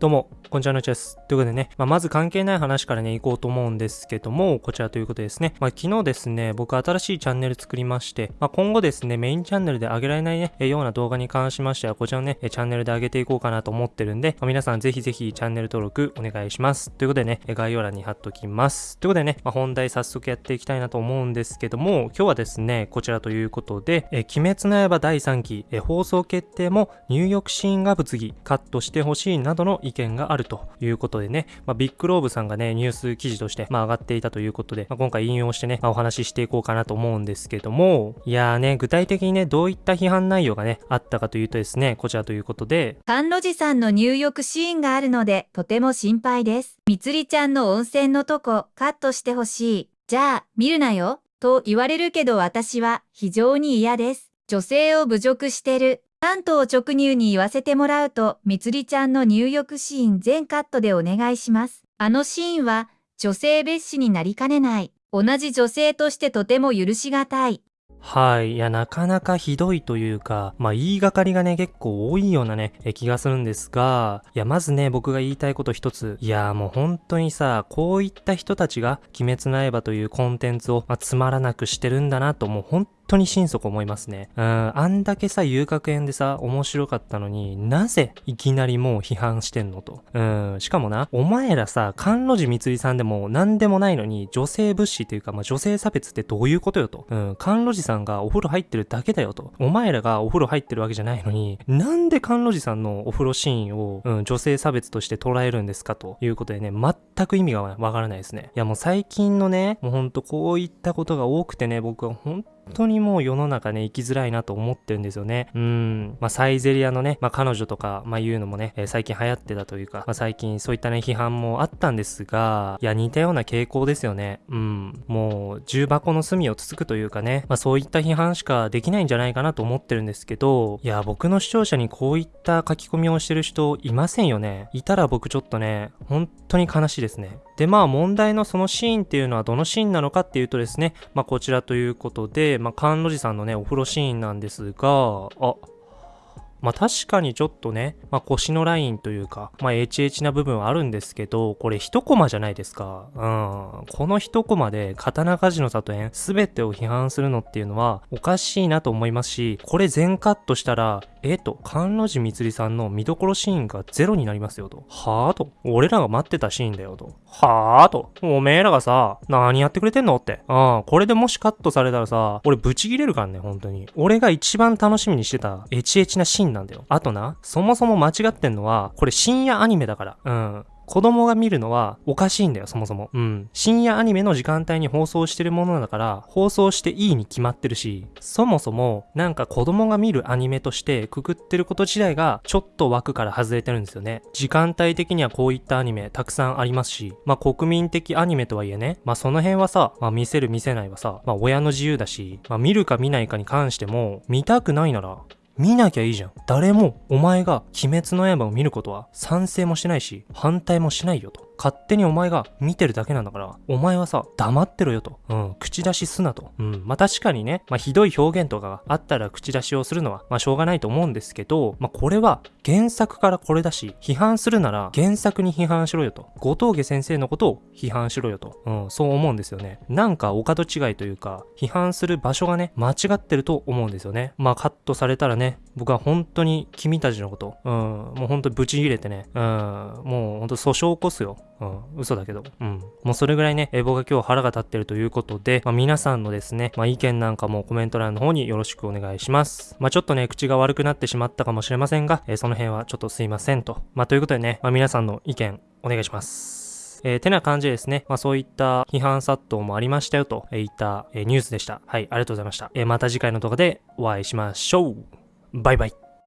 どうも、こんにちはのちです。ということでね、まあ、まず関係ない話からね、行こうと思うんですけども、こちらということですね。まあ、昨日ですね、僕新しいチャンネル作りまして、まあ、今後ですね、メインチャンネルで上げられないね、えような動画に関しましては、こちらのね、チャンネルで上げていこうかなと思ってるんで、まあ、皆さんぜひぜひチャンネル登録お願いします。ということでね、概要欄に貼っときます。ということでね、まあ、本題早速やっていきたいなと思うんですけども、今日はですね、こちらということで、え鬼滅の刃第3期、え放送決定も入浴シーンが物議、カットしてほしいなどの意見があるということでね、まあ、ビッグローブさんがね、ニュース記事として、まあ、上がっていたということで、まあ、今回引用してね、まあ、お話ししていこうかなと思うんですけども、いやーね、具体的にね、どういった批判内容がね、あったかというとですね、こちらということで、甘露寺さんの入浴シーンがあるので、とても心配です。みつりちゃんの温泉のとこ、カットしてほしい。じゃあ、見るなよ。と言われるけど私は非常に嫌です。女性を侮辱してる。関東直入に言わせてもらうと、みつりちゃんの入浴シーン全カットでお願いします。あのシーンは、女性蔑視になりかねない。同じ女性としてとても許しがたい。はい。いや、なかなかひどいというか、まあ、言いがかりがね、結構多いようなね、え気がするんですが、いや、まずね、僕が言いたいこと一つ。いや、もう本当にさ、こういった人たちが、鬼滅の刃というコンテンツを、まあ、つまらなくしてるんだなと、もう本当に心底思いますね。うん、あんだけさ、遊楽園でさ、面白かったのになぜいきなりもう批判してんのと。うん、しかもな、お前らさ、甘露寺みつりさんでも何でもないのに、女性物資っていうか、まあ、女性差別ってどういうことよと。うん、甘露寺さんがお風呂入ってるだけだよと。お前らがお風呂入ってるわけじゃないのに、なんで甘露寺さんのお風呂シーンを、うん、女性差別として捉えるんですかということでね、全く意味がわからないですね。いやもう最近のね、もうほんとこういったことが多くてね、僕は本当にもう世の中ね、生きづらいなと思ってるんですよね。うん。まあ、サイゼリアのね、まあ、彼女とか、まあ、いうのもね、えー、最近流行ってたというか、まあ、最近そういったね、批判もあったんですが、いや、似たような傾向ですよね。うん。もう、重箱の隅をつつくというかね、まあ、そういった批判しかできないんじゃないかなと思ってるんですけど、いや、僕の視聴者にこういった書き込みをしてる人いませんよね。いたら僕ちょっとね、本当に悲しいですね。で、まあ問題のそのシーンっていうのはどのシーンなのかっていうとですね、まあこちらということで、まあ甘露寺さんのね、お風呂シーンなんですが、あ、まあ確かにちょっとね、まあ腰のラインというか、まあ HH な部分はあるんですけど、これ一コマじゃないですか。うん。この一コマで刀鍛冶の里園全てを批判するのっていうのはおかしいなと思いますし、これ全カットしたら、えっと、甘露寺みつりさんの見どころシーンがゼロになりますよと。はぁと。俺らが待ってたシーンだよと。はぁと。おめえらがさ、何やってくれてんのって。ああ、これでもしカットされたらさ、俺ブチギレるからね、本当に。俺が一番楽しみにしてたエチエチなシーンなんだよ。あとな、そもそも間違ってんのは、これ深夜アニメだから。うん。子供が見るのはおかしいんだよ、そもそも。うん。深夜アニメの時間帯に放送してるものだから、放送していいに決まってるし、そもそも、なんか子供が見るアニメとしてくくってること自体が、ちょっと枠から外れてるんですよね。時間帯的にはこういったアニメたくさんありますし、まあ国民的アニメとはいえね、まあその辺はさ、まあ見せる見せないはさ、まあ親の自由だし、まあ見るか見ないかに関しても、見たくないなら、見なきゃいいじゃん。誰もお前が鬼滅の刃を見ることは賛成もしないし、反対もしないよと。勝手にお前が見てるだけなんだから、お前はさ、黙ってろよと。うん、口出しすなと。うん、まあ確かにね、まあひどい表現とかがあったら口出しをするのは、まあしょうがないと思うんですけど、まあこれは原作からこれだし、批判するなら原作に批判しろよと。後藤家先生のことを批判しろよと。うん、そう思うんですよね。なんかお門違いというか、批判する場所がね、間違ってると思うんですよね。まあカットされたらね、僕は本当に君たちのこと、うん、もう本当にブチ切れてね、うん、もう本当訴訟起こすよ。うん、嘘だけど。うん。もうそれぐらいね、え僕が今日腹が立ってるということで、まあ、皆さんのですね、まあ、意見なんかもコメント欄の方によろしくお願いします。まあ、ちょっとね、口が悪くなってしまったかもしれませんが、え、その辺はちょっとすいませんと。まあ、ということでね、まあ、皆さんの意見お願いします。えー、てな感じですね、まあそういった批判殺到もありましたよといった、えー、ニュースでした。はい、ありがとうございました。えー、また次回の動画でお会いしましょう。バイバイ。